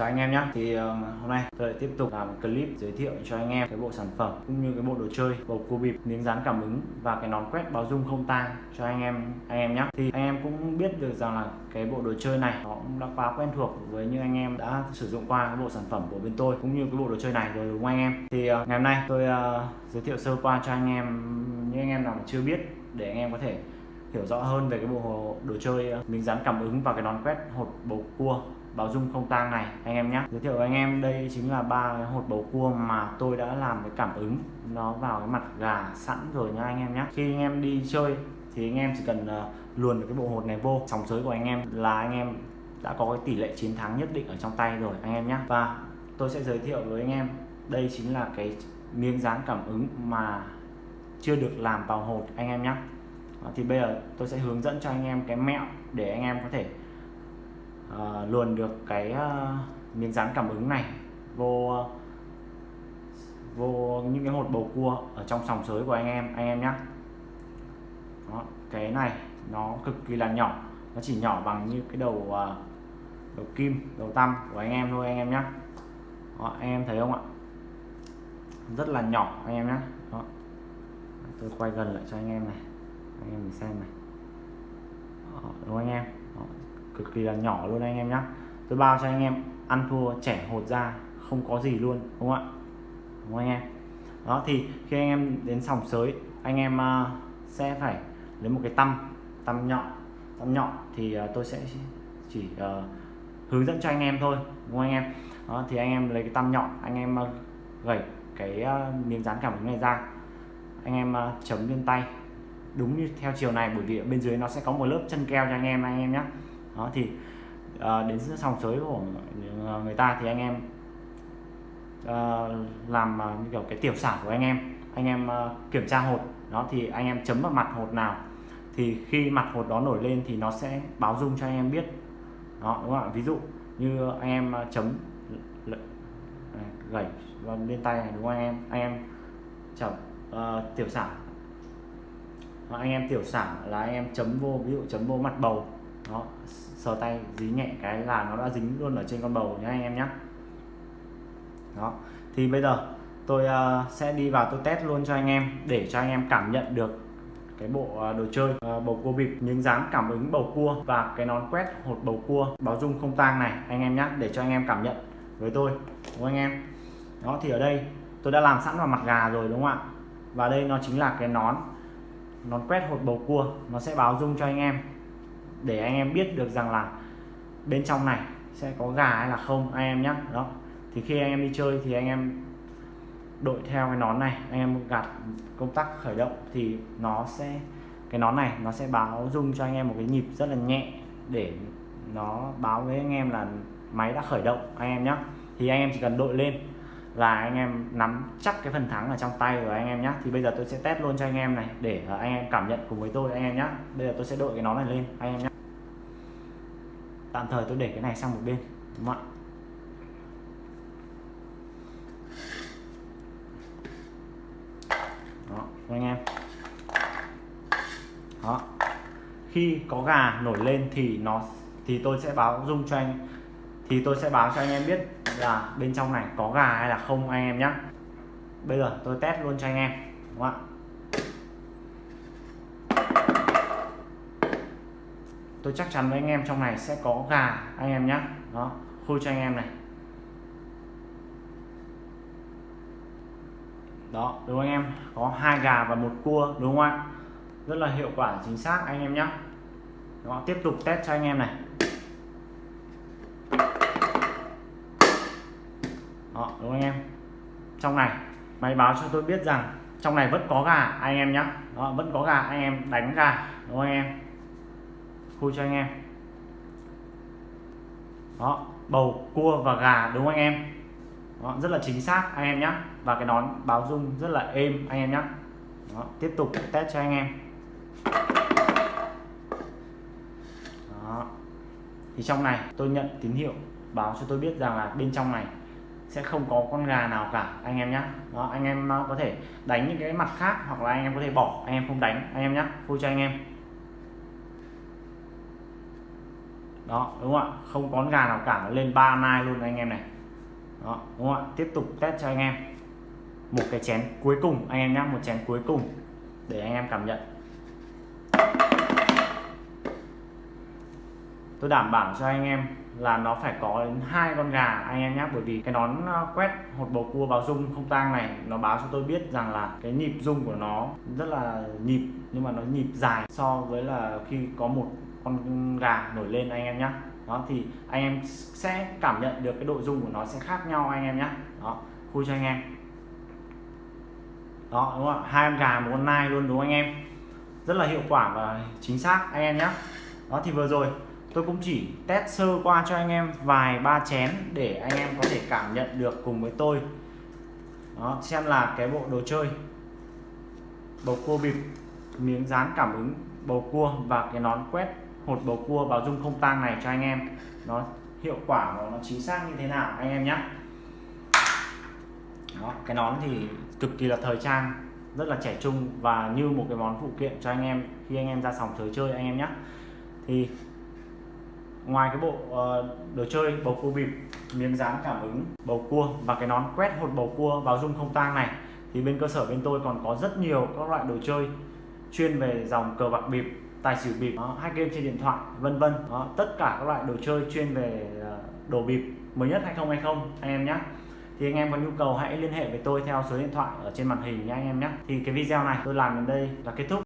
chào anh em nhé thì uh, hôm nay tôi lại tiếp tục làm clip giới thiệu cho anh em cái bộ sản phẩm cũng như cái bộ đồ chơi bầu cua bịp miếng dán cảm ứng và cái nón quét báo dung không tang cho anh em anh em nhé thì anh em cũng biết được rằng là cái bộ đồ chơi này nó cũng đã quá quen thuộc với những anh em đã sử dụng qua cái bộ sản phẩm của bên tôi cũng như cái bộ đồ chơi này rồi đúng không anh em? Thì uh, ngày hôm nay tôi uh, giới thiệu sơ qua cho anh em những anh em nào mà chưa biết để anh em có thể hiểu rõ hơn về cái bộ đồ chơi miếng dán cảm ứng và cái nón quét hột bầu cua báo dung không tang này anh em nhé giới thiệu với anh em đây chính là ba cái hột bầu cua mà tôi đã làm cái cảm ứng nó vào cái mặt gà sẵn rồi nha anh em nhé khi anh em đi chơi thì anh em chỉ cần uh, luồn cái bộ hột này vô sóng sới của anh em là anh em đã có cái tỷ lệ chiến thắng nhất định ở trong tay rồi anh em nhé và tôi sẽ giới thiệu với anh em đây chính là cái miếng dán cảm ứng mà chưa được làm vào hột anh em nhé thì bây giờ tôi sẽ hướng dẫn cho anh em cái mẹo để anh em có thể Ờ, uh, luồn được cái uh, miếng dán cảm ứng này vô uh, vô những cái hột bầu cua ở trong sòng sới của anh em anh em nhé Đó, cái này nó cực kỳ là nhỏ nó chỉ nhỏ bằng như cái đầu uh, đầu kim đầu tăm của anh em thôi anh em nhé Đó, anh em thấy không ạ? Rất là nhỏ anh em nhé Đó. tôi quay gần lại cho anh em này anh em mình xem này. Đó, đúng không anh em? Đó, cực kỳ là nhỏ luôn anh em nhé tôi bao cho anh em ăn thua trẻ hột ra không có gì luôn đúng không ạ? Đúng không anh em? Đó thì khi anh em đến sòng sới anh em uh, sẽ phải lấy một cái tăm tăm nhọn tăm nhọn thì uh, tôi sẽ chỉ uh, hướng dẫn cho anh em thôi đúng không anh em? Đó thì anh em lấy cái tăm nhọn anh em uh, gẩy cái uh, miếng dán cảm ứng này ra. Anh em uh, chấm lên tay đúng như theo chiều này bởi vì ở bên dưới nó sẽ có một lớp chân keo cho anh em anh em nhé đó thì uh, đến sòng sới của người ta thì anh em uh, làm uh, kiểu cái tiểu sản của anh em anh em uh, kiểm tra hột. Đó thì anh em chấm vào mặt hột nào thì khi mặt hột đó nổi lên thì nó sẽ báo dung cho anh em biết. Đó đúng không ạ? Ví dụ như anh em chấm à, gẩy lên tay này đúng không anh em? Anh em chấm uh, tiểu sản. Anh em tiểu sản là anh em chấm vô ví dụ chấm vô mặt bầu đó sờ tay dí nhẹ cái là nó đã dính luôn ở trên con bầu nhé anh em nhé đó. Thì bây giờ tôi uh, sẽ đi vào tôi test luôn cho anh em để cho anh em cảm nhận được cái bộ uh, đồ chơi uh, bầu cua bịp những dáng cảm ứng bầu cua và cái nón quét hột bầu cua báo dung không tang này anh em nhé để cho anh em cảm nhận với tôi đúng không anh em? Đó thì ở đây tôi đã làm sẵn vào mặt gà rồi đúng không ạ? Và đây nó chính là cái nón nón quét hột bầu cua nó sẽ báo dung cho anh em để anh em biết được rằng là bên trong này sẽ có gà hay là không anh em nhé đó thì khi anh em đi chơi thì anh em đội theo cái nón này anh em gạt công tắc khởi động thì nó sẽ cái nón này nó sẽ báo dung cho anh em một cái nhịp rất là nhẹ để nó báo với anh em là máy đã khởi động anh em nhé thì anh em chỉ cần đội lên là anh em nắm chắc cái phần thắng ở trong tay của anh em nhé thì bây giờ tôi sẽ test luôn cho anh em này để anh em cảm nhận cùng với tôi anh em nhé bây giờ tôi sẽ đội cái nón này lên anh em nhé tạm thời tôi để cái này sang một bên, đúng không ạ? Đó anh em. Đó. Khi có gà nổi lên thì nó, thì tôi sẽ báo dung cho anh, thì tôi sẽ báo cho anh em biết là bên trong này có gà hay là không anh em nhé bây giờ tôi test luôn cho anh em, đúng không ạ? Tôi chắc chắn với anh em trong này sẽ có gà, anh em nhé đó khui cho anh em này. Đó, đúng không anh em? Có hai gà và một cua, đúng không ạ? Rất là hiệu quả, chính xác, anh em nhé đó, tiếp tục test cho anh em này. Đó, đúng không anh em? Trong này, máy báo cho tôi biết rằng trong này vẫn có gà, anh em nhé đó, vẫn có gà, anh em đánh gà, đúng không anh em? Khui cho anh em. Đó bầu cua và gà đúng không anh em? Đó, rất là chính xác anh em nhé và cái nón báo dung rất là êm anh em nhé đó, tiếp tục test cho anh em. Đó. thì trong này tôi nhận tín hiệu báo cho tôi biết rằng là bên trong này sẽ không có con gà nào cả anh em nhé đó anh em có thể đánh những cái mặt khác hoặc là anh em có thể bỏ anh em không đánh anh em nhé vui cho anh em. Đó, đúng không ạ? Không có gà nào cả nó lên ba nai luôn anh em này. Đó, đúng không ạ? Tiếp tục test cho anh em. Một cái chén cuối cùng, anh em nhé một chén cuối cùng để anh em cảm nhận. Tôi đảm bảo cho anh em là nó phải có đến hai con gà anh em nhé bởi vì cái nón ờ, quét hột bầu cua báo rung không tang này, nó báo cho tôi biết rằng là cái nhịp rung của nó rất là nhịp, nhưng mà nó nhịp dài so với là khi có một con gà nổi lên anh em nhé đó, thì anh em sẽ cảm nhận được cái độ rung của nó sẽ khác nhau anh em nhé đó, khui cho anh em. Đó, đúng không ạ? Hai con gà, một con nai luôn, đúng không anh em? Rất là hiệu quả và chính xác, anh em nhé đó, thì vừa rồi tôi cũng chỉ test sơ qua cho anh em vài ba chén để anh em có thể cảm nhận được cùng với tôi. Đó xem là cái bộ đồ chơi. Bầu cua bịp miếng dán cảm ứng bầu cua và cái nón quét hột bầu cua báo dung không tang này cho anh em. Nó hiệu quả và nó chính xác như thế nào anh em nhé. Đó, cái nón thì cực kỳ là thời trang rất là trẻ trung và như một cái món phụ kiện cho anh em khi anh em ra sòng chơi chơi anh em nhé. Thì ngoài cái bộ uh, đồ chơi bầu cua bịp miếng dán cảm ứng bầu cua và cái nón quét hột bầu cua vào dung không tang này thì bên cơ sở bên tôi còn có rất nhiều các loại đồ chơi chuyên về dòng cờ bạc bịp tài xỉu bịp ờ, hai game trên điện thoại vân vân. Ờ, tất cả các loại đồ chơi chuyên về đồ bịp mới nhất 2020 anh em nhé thì anh em có nhu cầu hãy liên hệ với tôi theo số điện thoại ở trên màn hình nhé anh em nhé thì cái video này tôi làm đến đây là kết thúc.